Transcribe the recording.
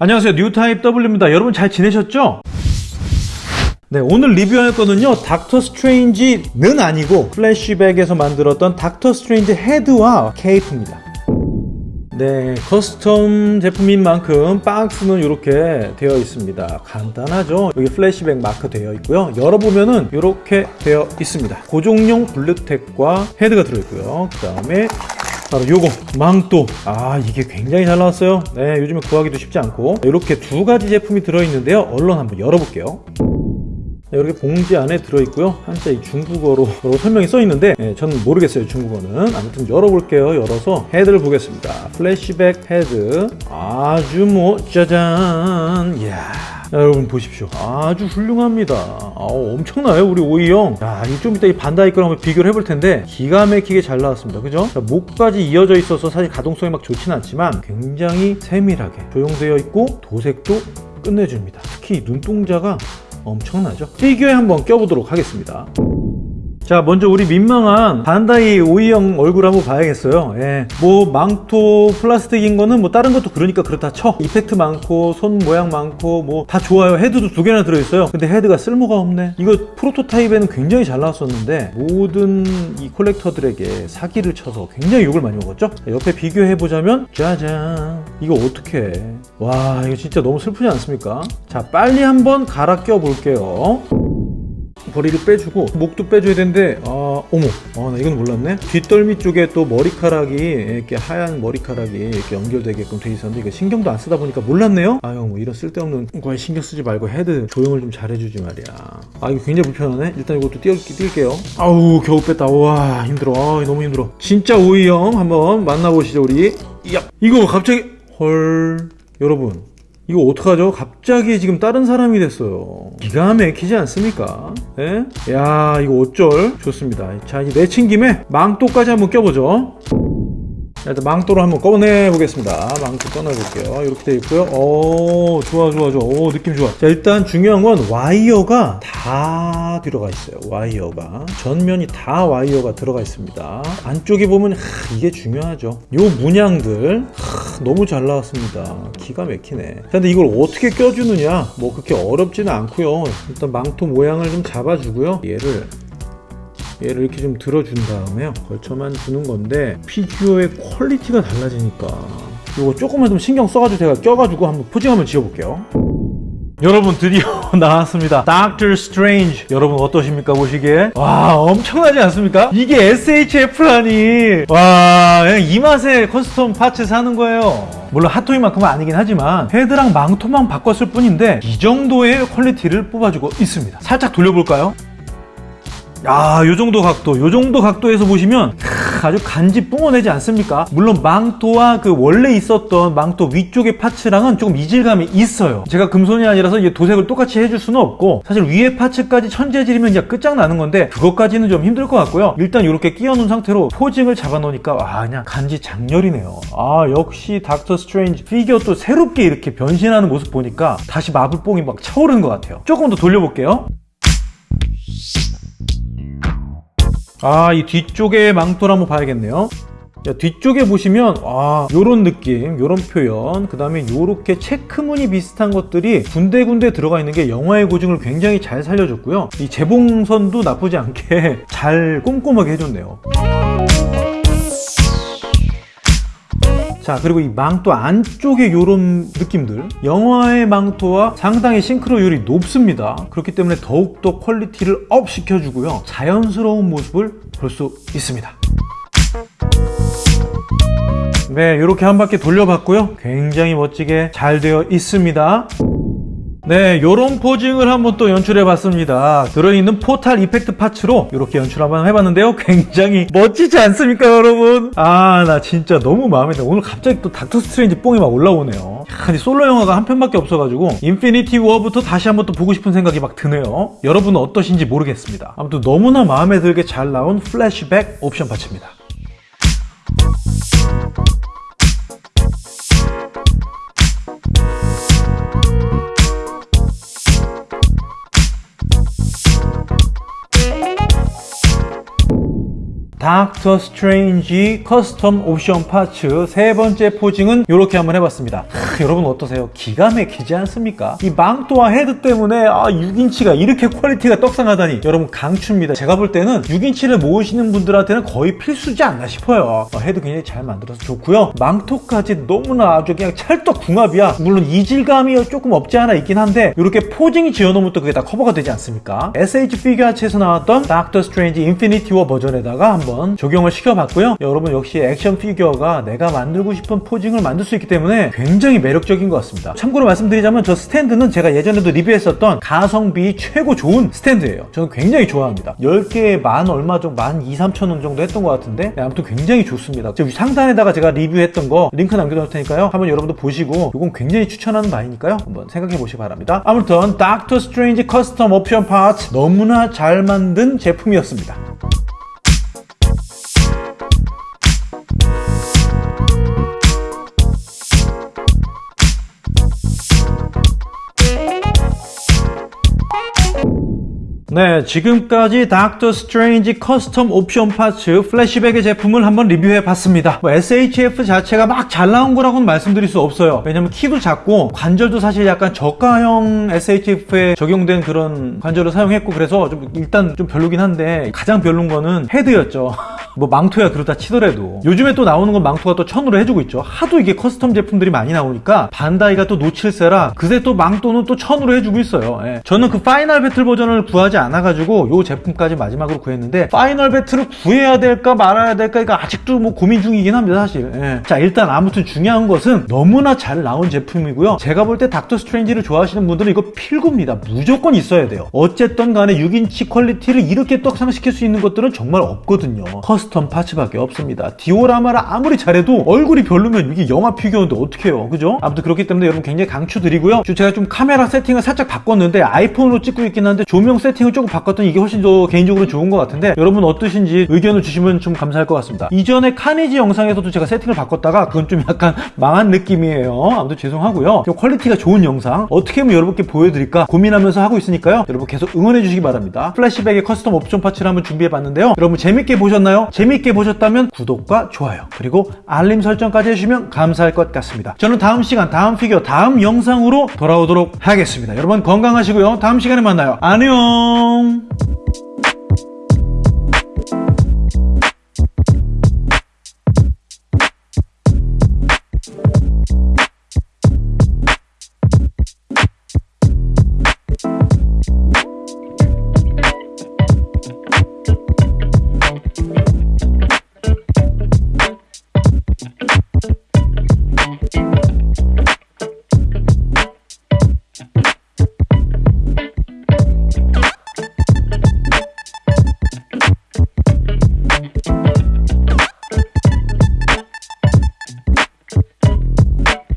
안녕하세요. 뉴타입 W입니다. 여러분 잘 지내셨죠? 네 오늘 리뷰할 거는요. 닥터 스트레인지는 아니고 플래시백에서 만들었던 닥터 스트레인지 헤드와 케이프입니다. 네 custom 제품인 만큼 박스는 이렇게 되어 있습니다. 간단하죠? 여기 플래시백 마크 되어 있고요. 열어보면은 이렇게 되어 있습니다. 고정용 블루택과 헤드가 들어있고요. 그 다음에 바로 요거 망토. 아 이게 굉장히 잘 나왔어요. 네 요즘에 구하기도 쉽지 않고. 이렇게 두 가지 제품이 들어있는데요. 얼른 한번 열어볼게요. 네, 이렇게 봉지 안에 들어있고요. 한자 이 중국어로 설명이 써있는데 네, 저는 모르겠어요 중국어는. 아무튼 열어볼게요. 열어서 헤드를 보겠습니다. 플래시백 헤드. 아주 뭐 짜잔. 이야 자, 여러분 보십시오. 아주 훌륭합니다. 아우, 엄청나요 우리 오이형. 야, 좀 이따 이 반다이 거랑 한번 비교를 해볼 텐데 기가 막히게 잘 나왔습니다. 그죠? 자, 목까지 이어져 있어서 사실 가동성이 막 좋지는 않지만 굉장히 세밀하게 조형되어 있고 도색도 끝내줍니다. 특히 눈동자가 엄청나죠? 피규어에 한번 껴보도록 하겠습니다 자 먼저 우리 민망한 반다이 오이형 얼굴 한번 봐야겠어요. 예. 뭐 망토 플라스틱인 거는 뭐 다른 것도 그러니까 그렇다 쳐. effect 많고 손 모양 많고 뭐 다 좋아요. 헤드도 두 개나 들어있어요. 근데 헤드가 쓸모가 없네. 이거 프로토타입에는 굉장히 잘 나왔었는데 모든 이 collector들에게 사기를 쳐서 굉장히 욕을 많이 먹었죠? 자, 옆에 비교해보자면 짜잔. 이거 어떻게 와 이거 진짜 너무 슬프지 않습니까? 자 빨리 한번 갈아 껴 볼게요 머리를 빼주고 목도 빼줘야 되는데 아 어머. 아, 나 이건 몰랐네. 뒷덜미 쪽에 또 머리카락이 이렇게 하얀 머리카락이 이렇게 연결되게끔 돼 있었는데 이거 신경도 안 쓰다 보니까 몰랐네요? 아유 뭐 이런 쓸데없는 거에 신경 쓰지 말고 헤드 조형을 좀 잘해주지 말이야. 아 이거 굉장히 불편하네. 일단 이것도 띄울, 띄울게요. 아우 겨우 뺐다. 와 힘들어. 아, 너무 힘들어. 진짜 오이형 한번 만나보시죠 우리. 야 이거 갑자기 헐. 여러분 이거 어떡하죠? 갑자기 지금 다른 사람이 됐어요. 기가 막히지 않습니까? 예? 야, 이거 어쩔? 좋습니다. 자, 이제 내친 김에 망토까지 한번 껴보죠. 자, 일단 망토로 한번 꺼내 보겠습니다. 망토 꺼내 볼게요. 이렇게 되어 있고요. 오, 좋아, 좋아, 좋아. 오, 느낌 좋아. 자, 일단 중요한 건 와이어가 다 들어가 있어요. 와이어가. 전면이 다 와이어가 들어가 있습니다. 안쪽에 보면 하, 이게 중요하죠. 요 문양들 하, 너무 잘 나왔습니다. 기가 막히네. 자, 근데 이걸 어떻게 껴주느냐? 뭐 그렇게 어렵지는 않고요. 일단 망토 모양을 좀 잡아주고요. 얘를 얘를 이렇게 좀 들어준 다음에요 걸쳐만 주는 건데 피규어의 quality가 달라지니까 이거 조금만 좀 신경 써가지고 제가 껴가지고 한번 posing 한번 지어볼게요. 여러분 드디어 나왔습니다. 닥터 스트레인지 여러분 어떠십니까 보시기에? 와 엄청나지 않습니까? 이게 SHF라니. 와 그냥 이 맛에 custom parts 사는 거예요. 물론 핫토이만큼은 아니긴 하지만 헤드랑 망토만 바꿨을 뿐인데 이 정도의 quality를 뽑아주고 있습니다. 살짝 돌려볼까요 아, 요 정도 각도, 요 정도 각도에서 보시면 아주 간지 뿜어내지 않습니까? 물론 망토와 그 원래 있었던 망토 위쪽의 parts랑은 조금 이질감이 있어요. 제가 금손이 아니라서 이게 도색을 똑같이 해줄 수는 없고 사실 위에 parts까지 천 재질이면 이제 끝장나는 건데 그것까지는 좀 힘들 것 같고요. 일단 이렇게 끼워놓은 상태로 posing을 잡아놓으니까 와 그냥 간지 작렬이네요. 아 역시 닥터 스트레인지 피규어 또 새롭게 이렇게 변신하는 모습 보니까 다시 마블뽕이 막 차오르는 것 같아요. 조금 더 돌려볼게요. 아, 이 뒤쪽에 망토를 한번 봐야겠네요. 자, 뒤쪽에 보시면 아 요런 느낌 요런 표현 그 다음에 요렇게 체크무늬 비슷한 것들이 군데군데 들어가 있는 게 영화의 고증을 굉장히 잘 살려줬고요 이 재봉선도 나쁘지 않게 잘 꼼꼼하게 해줬네요 자 그리고 이 망토 안쪽에 이런 느낌들. 영화의 망토와 상당히 싱크로율이 높습니다. 그렇기 때문에 더욱더 quality를 up 시켜주고요. 자연스러운 모습을 볼 수 있습니다. 네 이렇게 한 바퀴 돌려봤고요. 굉장히 멋지게 잘 되어 있습니다 네, 요런 posing을 한번 또 연출해 봤습니다. 들어있는 portal effect parts로 이렇게 연출 한번 해봤는데요. 굉장히 멋지지 않습니까, 여러분? 아, 나 진짜 너무 마음에 들어. 오늘 갑자기 또 닥터 스트레인지 뽕이 막 올라오네요. 야, 솔로 영화가 한 편밖에 없어가지고 인피니티 워부터 다시 한번 또 보고 싶은 생각이 막 드네요. 여러분은 어떠신지 모르겠습니다. 아무튼 너무나 마음에 들게 잘 나온 플래시백 옵션 parts입니다. 닥터 스트레인지 custom 옵션 parts 세 번째 posing은 이렇게 한번 해봤습니다. 하, 여러분 어떠세요? 기가 막히지 않습니까? 이 망토와 헤드 때문에 아 6인치가 이렇게 quality가 떡상하다니 여러분 강추입니다. 제가 볼 때는 6인치를 모으시는 분들한테는 거의 필수지 않나 싶어요. 어, 헤드 굉장히 잘 만들어서 좋고요. 망토까지 너무나 아주 그냥 찰떡 궁합이야. 물론 이질감이 조금 없지 않아 있긴 한데 이렇게 posing이 지어놓으면 또 그게 다 커버가 되지 않습니까? SH 피규어츠에서 나왔던 닥터 스트레인지 인피니티 워 버전에다가 한번 적용을 시켜봤고요. 여러분 역시 액션 피규어가 내가 만들고 싶은 posing을 만들 수 있기 때문에 굉장히 매력적인 것 같습니다. 참고로 말씀드리자면 저 스탠드는 제가 예전에도 리뷰했었던 가성비 최고 좋은 스탠드예요. 저는 굉장히 좋아합니다. 10개에 만 얼마 정도, 만 2, 3천 원 정도 했던 것 같은데 네, 아무튼 굉장히 좋습니다. 저기 상단에다가 제가 리뷰했던 거 링크 남겨놓을 테니까요. 한번 여러분도 보시고 이건 굉장히 추천하는 바이니까요. 한번 생각해 보시기 바랍니다. 아무튼 닥터 스트레인지 custom 옵션 parts 너무나 잘 만든 제품이었습니다. 네, 지금까지 닥터 스트레인지 custom 옵션 parts 플래시백의 제품을 한번 리뷰해 봤습니다. 뭐 SHF 자체가 막 잘 나온 거라고는 말씀드릴 수 없어요. 왜냐면 키도 작고 관절도 사실 약간 저가형 SHF에 적용된 그런 관절을 사용했고 그래서 좀 일단 좀 별로긴 한데 가장 별론 거는 헤드였죠. 뭐 망토야 그렇다 치더라도 요즘에 또 나오는 건 망토가 또 천으로 해주고 있죠. 하도 이게 custom 제품들이 많이 나오니까 반다이가 또 놓칠세라 그새 또 망토는 또 천으로 해주고 있어요. 예. 저는 그 final battle 버전을 구하지 않아가지고 요 제품까지 마지막으로 구했는데 final battle을 구해야 될까 말아야 될까 이거 아직도 뭐 고민 중이긴 합니다 사실. 예. 자 일단 아무튼 중요한 것은 너무나 잘 나온 제품이고요. 제가 볼 때 닥터 스트레인지를 좋아하시는 분들은 이거 필구입니다. 무조건 있어야 돼요. 어쨌든 간에 6인치 quality를 이렇게 떡상시킬 수 있는 것들은 정말 없거든요. custom parts밖에 없습니다. 디오라마를 아무리 잘해도 얼굴이 별로면 이게 영화 피규어인데 어떡해요. 그죠? 아무튼 그렇기 때문에 여러분 굉장히 강추드리고요. 제가 좀 카메라 세팅을 살짝 바꿨는데 아이폰으로 찍고 있긴 한데 조명 세팅을 조금 바꿨더니 이게 훨씬 더 개인적으로 좋은 것 같은데 여러분 어떠신지 의견을 주시면 좀 감사할 것 같습니다. 이전에 카니지 영상에서도 제가 세팅을 바꿨다가 그건 좀 약간 망한 느낌이에요. 아무튼 죄송하고요. 좀 quality가 좋은 영상 어떻게 하면 여러분께 보여드릴까 고민하면서 하고 있으니까요. 여러분 계속 응원해 주시기 바랍니다. 플래시백의 custom 옵션 parts를 한번 준비해 봤는데요. 여러분 재밌게 보셨나요? 재밌게 보셨다면 구독과 좋아요 그리고 알림 설정까지 해주시면 감사할 것 같습니다. 저는 다음 시간 다음 피규어 다음 영상으로 돌아오도록 하겠습니다. 여러분 건강하시고요. 다음 시간에 만나요. 안녕